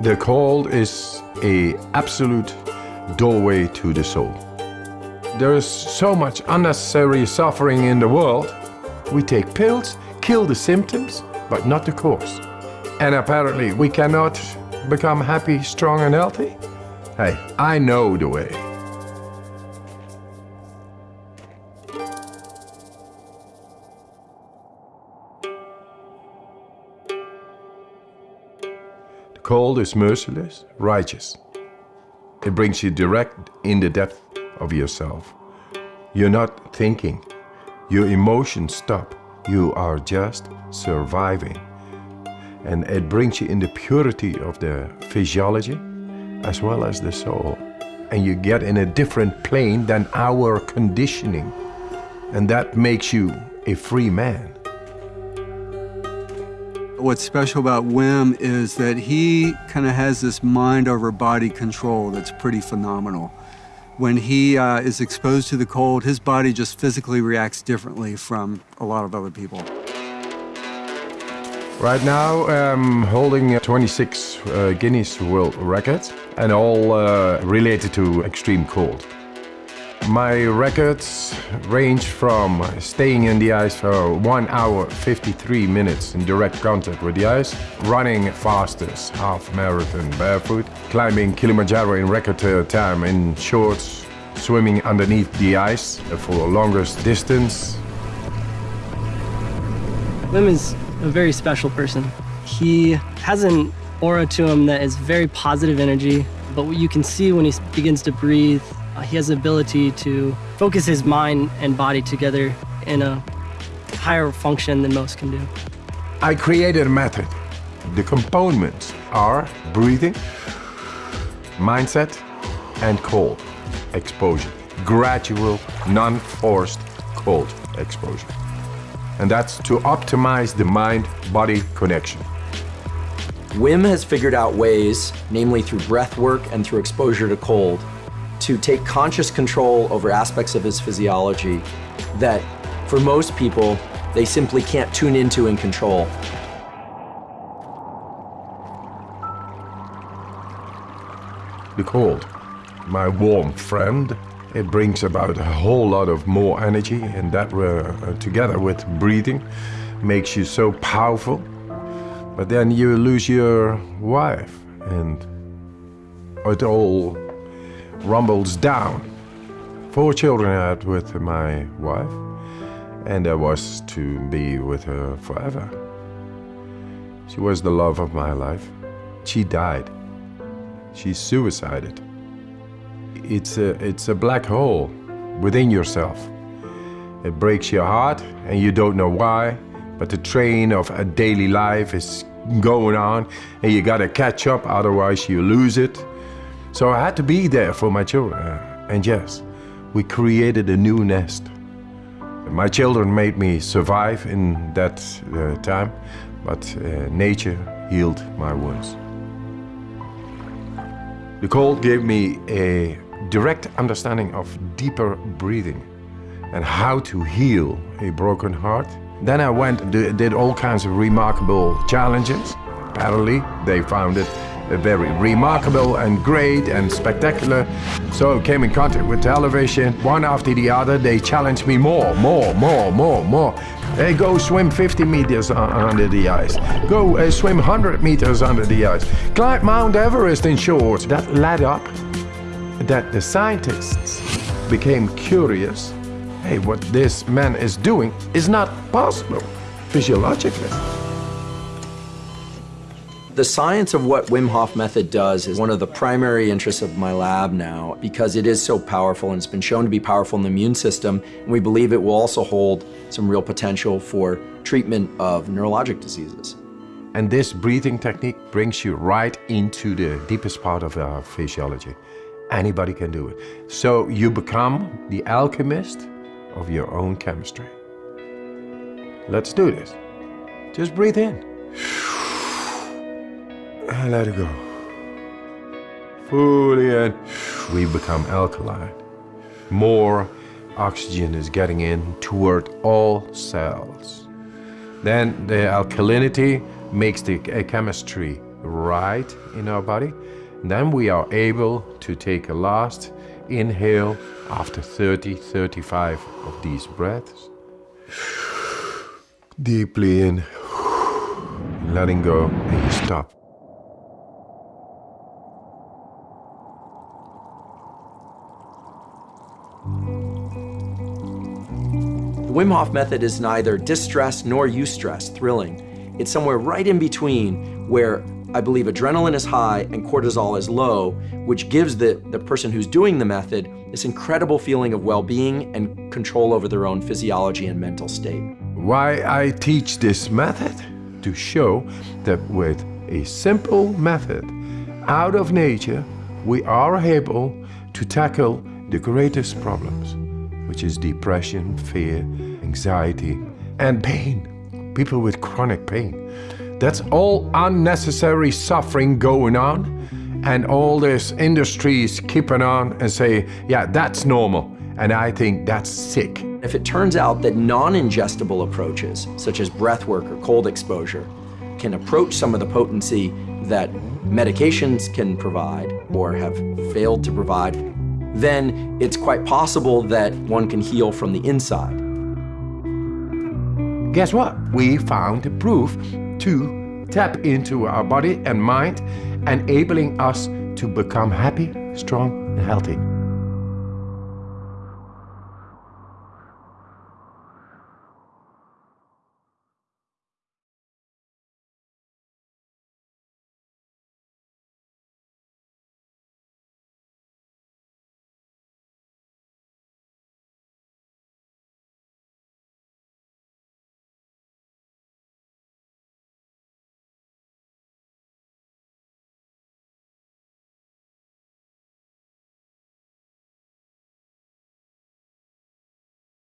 The call is a absolute doorway to the soul. There is so much unnecessary suffering in the world. We take pills, kill the symptoms, but not the cause. And apparently we cannot become happy, strong and healthy. Hey, I know the way. Cold is merciless, righteous. It brings you direct in the depth of yourself. You're not thinking. Your emotions stop. You are just surviving. And it brings you in the purity of the physiology as well as the soul. And you get in a different plane than our conditioning. And that makes you a free man. What's special about Wim is that he kind of has this mind over body control that's pretty phenomenal. When he uh, is exposed to the cold, his body just physically reacts differently from a lot of other people. Right now I'm holding 26 uh, Guinness World Records and all uh, related to extreme cold. My records range from staying in the ice for 1 hour 53 minutes in direct contact with the ice, running fastest half marathon barefoot, climbing Kilimanjaro in record time in shorts, swimming underneath the ice for the longest distance. Wim is a very special person. He has an aura to him that is very positive energy, but what you can see when he begins to breathe, Uh, he has the ability to focus his mind and body together in a higher function than most can do. I created a method. The components are breathing, mindset, and cold exposure. Gradual, non-forced cold exposure and that's to optimize the mind-body connection. Wim has figured out ways, namely through breath work and through exposure to cold, to take conscious control over aspects of his physiology that, for most people, they simply can't tune into and control. The cold, my warm friend, it brings about a whole lot of more energy and that uh, together with breathing makes you so powerful. But then you lose your wife and it all rumbles down. Four children I had with my wife and I was to be with her forever. She was the love of my life. She died. She suicided it's a, it's a black hole within yourself. It breaks your heart and you don't know why, but the train of a daily life is going on and you gotta catch up, otherwise you lose it. So I had to be there for my children. And yes, we created a new nest. My children made me survive in that uh, time, but uh, nature healed my wounds. The cold gave me a direct understanding of deeper breathing and how to heal a broken heart. Then I went and did all kinds of remarkable challenges. Apparently, they found it very remarkable and great and spectacular. So I came in contact with television. One after the other, they challenged me more, more, more, more, more. Hey, go swim 50 meters under the ice. Go uh, swim 100 meters under the ice. Climb Mount Everest in shorts. That led up that the scientists became curious, hey, what this man is doing is not possible physiologically. The science of what Wim Hof method does is one of the primary interests of my lab now because it is so powerful and it's been shown to be powerful in the immune system and we believe it will also hold some real potential for treatment of neurologic diseases. And this breathing technique brings you right into the deepest part of our physiology. Anybody can do it. So you become the alchemist of your own chemistry. Let's do this. Just breathe in. And let it go. Fully and We become alkaline. More oxygen is getting in toward all cells. Then the alkalinity makes the chemistry right in our body. Then we are able to take a last inhale after 30, 35 of these breaths. Deeply in, letting go, and you stop. Wim Hof method is neither distress nor eustress, thrilling. It's somewhere right in between where I believe adrenaline is high and cortisol is low, which gives the, the person who's doing the method this incredible feeling of well-being and control over their own physiology and mental state. Why I teach this method? To show that with a simple method out of nature, we are able to tackle the greatest problems, which is depression, fear, anxiety, and pain. People with chronic pain. That's all unnecessary suffering going on, and all this industries keeping on and say, yeah, that's normal. And I think that's sick. If it turns out that non-ingestible approaches, such as breath work or cold exposure, can approach some of the potency that medications can provide or have failed to provide, then it's quite possible that one can heal from the inside. Guess what? We found proof to tap into our body and mind, enabling us to become happy, strong, and healthy.